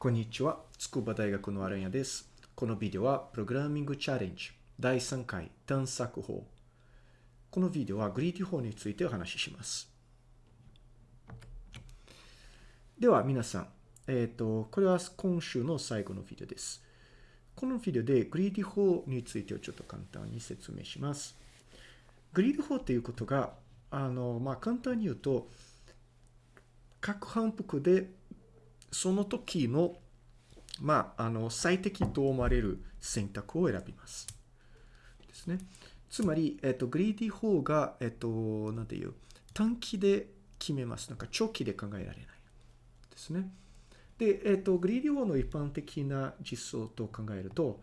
こんにちは。筑波大学のアランニャです。このビデオはプログラミングチャレンジ第3回探索法。このビデオは greedy 法についてお話しします。では皆さん、えっ、と、これは今週の最後のビデオです。このビデオで greedy 法についてをちょっと簡単に説明します。 greedy 法ということが、あの、まあ、簡単に言うと、各反復でその時の、まあ、あの、最適と思われる選択を選びます。ですね。つまり、えっと、グリーディ法が、えっと、なんていう、短期で決めます。なんか長期で考えられない。ですね。で、えっと、グリーディ法の一般的な実装と考えると、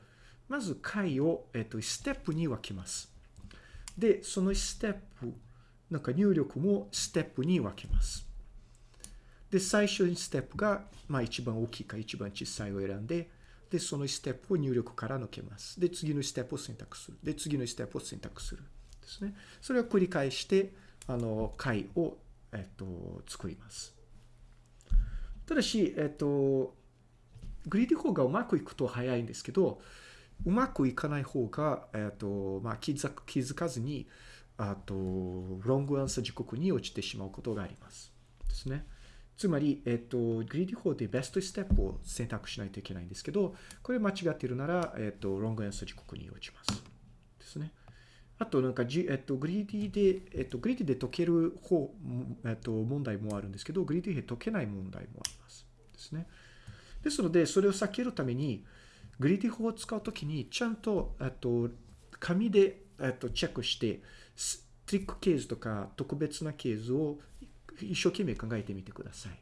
まず解を、えっと、ステップに分けます。で、そのステップ、なんか入力もステップに分けます。で、最初にステップが、まあ一番大きいか一番小さいを選んで、で、そのステップを入力から抜けます。で、次のステップを選択する。で、次のステップを選択する。ですね。それを繰り返して、あの、解を、えっと、作ります。ただし、えっと、グリーディ法がうまくいくと早いんですけど、うまくいかない方が、えっと、まあ気づ気づかずに、あと、 wrong answer 地獄に落ちてしまうことがあります。ですね。つまり、えっと、 greedy 法で best step を選択しないといけないんですけど、これ間違っているなら、えっと、 wrong answer 地獄に落ちます。ですね。あと、なんか、えっと、 greedy で、えっと、 greedy で解ける方、えっと、問題もあるんですけど、 greedy で解けない問題もあります。ですね。ですので、それを避けるために、 greedy 法を使うときに、ちゃんと、えっと、紙で、えっと、チェックして、トリックケースとか特別なケースを一生懸命考えてみてください。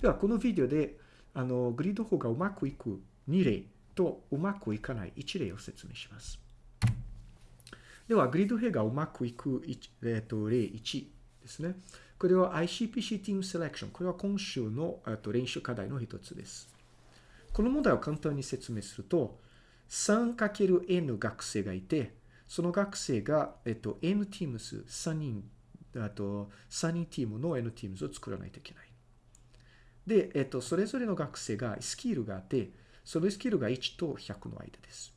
では、このビデオで、あの、グリード法がうまくいく2例とうまくいかない1例を説明します。では、グリード兵がうまくいく、えっと、例1ですね。これは ICPC Team Selection。これは今週のと練習課題の一つです。この問題を簡単に説明すると、3×N 学生がいて、その学生が、えっと、N ティームス3人、あと、3人チームの N ティームズを作らないといけない。で、えっと、それぞれの学生がスキルがあって、そのスキルが1と100の間です。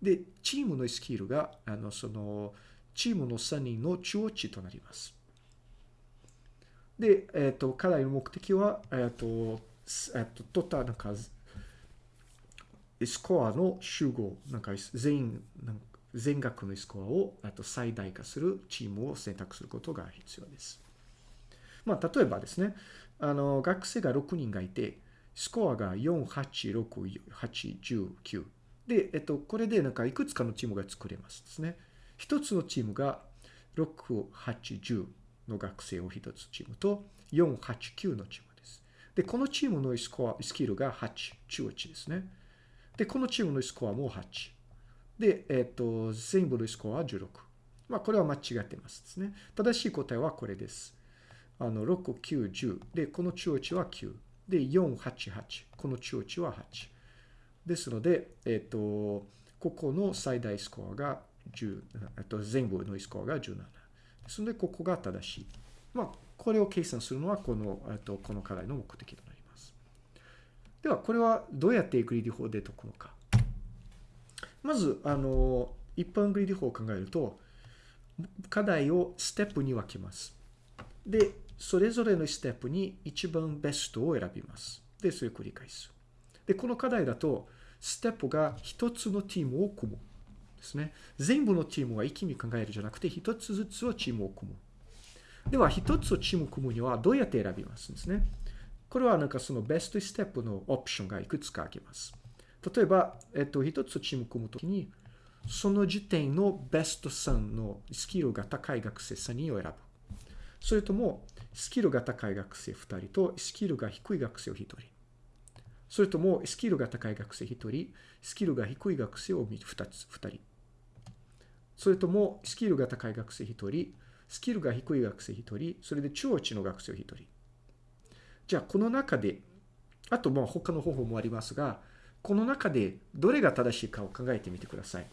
で、チームのスキルが、あの、その、チームの3人の中央値となります。で、えっと、課題の目的は、えっと、えっと、トータなんか、スコアの集合、なんか全員、なん全額のスコアをあと最大化するチームを選択することが必要です。まあ、例えばですね、あの、学生が6人がいて、スコアが4、8、6、8、10、9。で、えっと、これでなんかいくつかのチームが作れますですね。一つのチームが6、8、10の学生を一つチームと、4、8、9のチームです。で、このチームのスコア、スキルが8、中値ですね。で、このチームのスコアも8。で、えっ、と、全部のスコアは16。まあ、これは間違ってますですね。正しい答えはこれです。あの、6、9、10。で、この中値は9。で、4、8、8。この中値は8。ですので、えっ、と、ここの最大スコアが10、えっと、全部のスコアが17。ですので、ここが正しい。まあ、これを計算するのは、この、えっと、この課題の目的となります。では、これはどうやってグリーディ法で解くのか。まず、あの、一般グリーディ法を考えると、課題をステップに分けます。で、それぞれのステップに一番ベストを選びます。で、それを繰り返す。で、この課題だと、ステップが一つのチームを組む。ですね。全部のチームは一気に考えるじゃなくて、一つずつのチームを組む。では、一つのチームを組むにはどうやって選びますんですね。これはなんかそのベストステップのオプションがいくつかあります。例えば、えっと、一つチーム組むときに、その時点のベスト3のスキルが高い学生3人を選ぶ。それとも、スキルが高い学生2人と、スキルが低い学生を1人。それとも、スキルが高い学生1人、スキルが低い学生を2つ、2人。それとも、スキルが高い学生1人、スキルが低い学生1人、それで中央値の学生1人。じゃあ、この中で、あと、まあ、他の方法もありますが、この中でどれが正しいかを考えてみてください。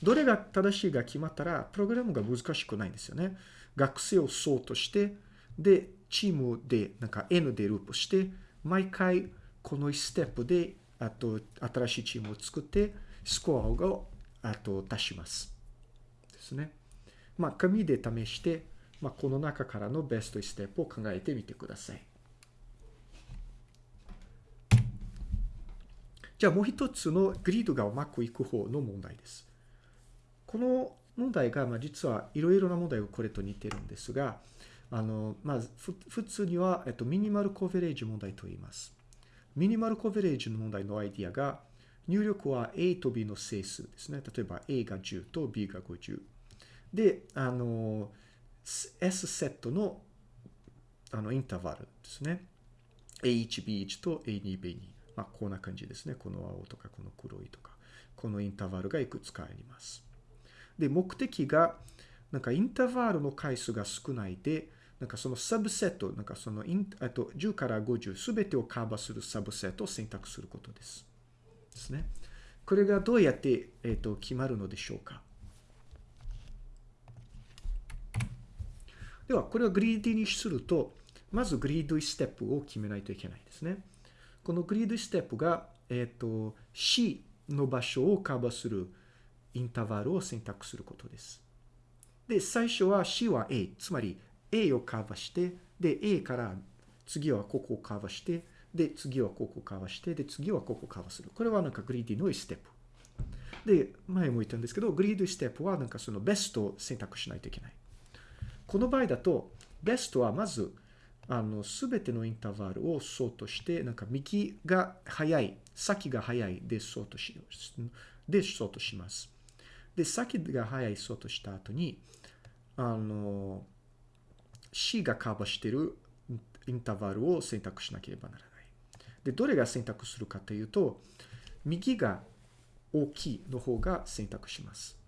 どれが正しいが決まったら、プログラムが難しくないんですよね。学生をそうとして、で、チームでなんか N でループして、毎回この1ステップで、あと、新しいチームを作って、スコアを、あと、足します。ですね。まあ、紙で試して、まあ、この中からのベストステップを考えてみてください。じゃあもう一つのグリードがうまくいく方の問題です。この問題が、まあ、実はいろいろな問題がこれと似てるんですが、あの、まず、普通には、えっと、ミニマルコベレージ問題と言います。ミニマルコベレージの問題のアイディアが、入力は A と B の整数ですね。例えば A が10と B が50。で、あの、S セットのあのインターバルですね。A1、B1 と A2、B2。まあ、こんな感じですね。この青とか、この黒いとか。このインターバルがいくつかあります。で、目的が、なんかインターバルの回数が少ないで、なんかそのサブセット、なんかそのイン、あと10から50すべてをカバーするサブセットを選択することです。ですね。これがどうやって、えっ、ー、と決まるのでしょうか。では、これをグリーディにすると、まずグリードイステップを決めないといけないですね。このグリードステップが、えっ、ー、と、C の場所をカバーするインターバルを選択することです。で、最初は C は A、つまり A をカバーして、で、A から次はここをカバーして、で、次はここをカバーして、で、次はここをカバーする。これはなんかグリーディのステップ。で、前も言ったんですけど、グリードステップはなんかそのベストを選択しないといけない。この場合だと、ベストはまず、あの、すべてのインターバルをソートして、なんか右が早い、先が早いでソートし、でソートします。で、先が早いソートした後に、あの、C がカバーしているインターバルを選択しなければならない。で、どれが選択するかというと、右が大きいの方が選択します。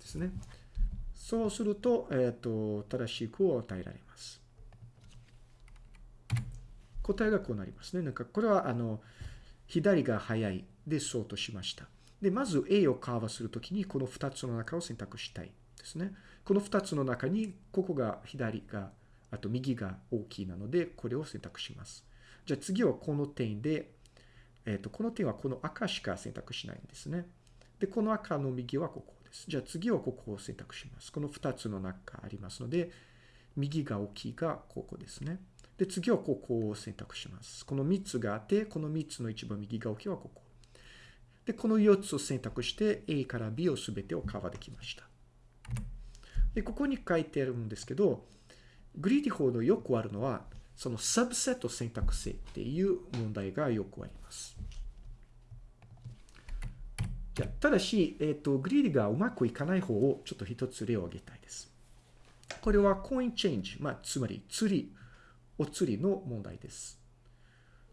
ですね。そうすると、えっ、ー、と、正しい句を与えられます。答えがこうなりますね。なんか、これは、あの、左が早いで、そうとしました。で、まず A をカーバーするときに、この2つの中を選択したいですね。この2つの中に、ここが左が、あと右が大きいなので、これを選択します。じゃあ次はこの点で、えっ、ー、と、この点はこの赤しか選択しないんですね。で、この赤の右はここです。じゃあ次はここを選択します。この2つの中ありますので、右が大きいがここですね。で、次はここを選択します。この3つがあって、この3つの一番右が大きいはここ。で、この4つを選択して A から B を全てをカバーできました。で、ここに書いてあるんですけど、グリーディ法のよくあるのは、そのサブセット選択性っていう問題がよくあります。じゃただし、えっ、ー、と、グリーディがうまくいかない方をちょっと一つ例を挙げたいです。これはコインチェンジ、まあ、つまり釣り、お釣りの問題です。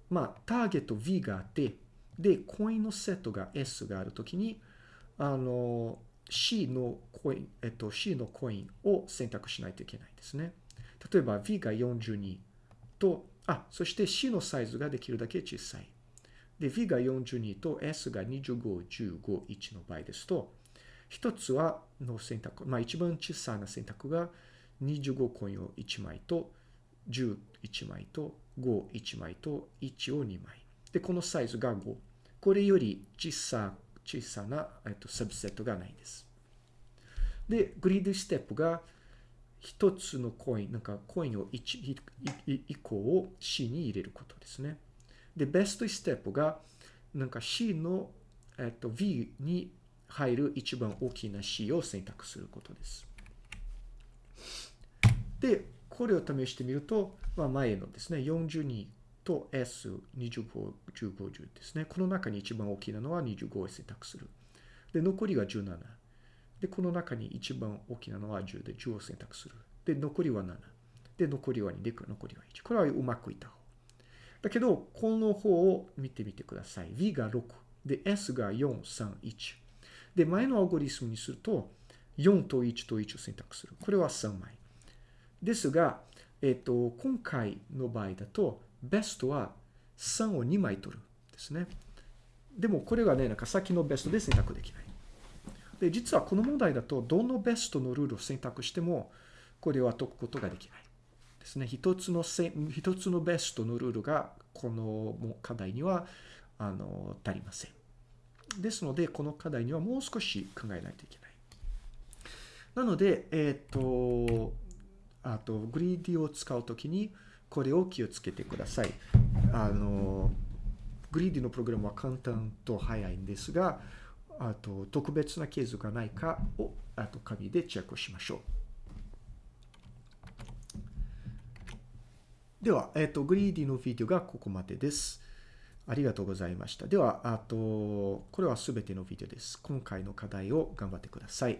まあ、ターゲット V があって、で、コインのセットが S があるときに、あの、C のコイン、えっと、C のコインを選択しないといけないですね。例えば V が42と、あ、そして C のサイズができるだけ小さい。で、V が42と S が25、15、1の場合ですと、一つはの選択、まあ一番小さな選択が25コインを1枚と11枚と51枚と1を2枚。で、このサイズが5。これより小さ小さな、えっと、サブセットがないです。で、グリードステップが一つのコイン、なんかコインを 1, 1個を C に入れることですね。で、ベストステップが、なんか C の、えっと、V に入る一番大きな C を選択することです。で、これを試してみると、まあ、前のですね、42と S25、1050ですね。この中に一番大きなのは25を選択する。で、残りが17。で、この中に一番大きなのは10で10を選択する。で、残りは7。で、残りは2で、残りは1。これはうまくいった方。だけど、この方を見てみてください。V が6。で、S が4、3、1。で、前のアルゴリスムにすると、4と1と1を選択する。これは3枚。ですが、えっ、と、今回の場合だと、ベストは3を2枚取るですね。でもこれはね、なんか先のベストで選択できない。で、実はこの問題だと、どのベストのルールを選択しても、これは解くことができない。ですね。一つのせ、一つのベストのルールがこの課題には、あの、足りません。ですので、この課題にはもう少し考えないといけない。なので、えっ、と、あと、グリーディを使うときに、これを気をつけてください。あの、グリーディのプログラムは簡単と早いんですが、あと、特別なケースがないかを、あと、紙でチェックしましょう。では、えっ、と、グリーディのビデオがここまでです。ありがとうございました。では、あと、これはすべてのビデオです。今回の課題を頑張ってください。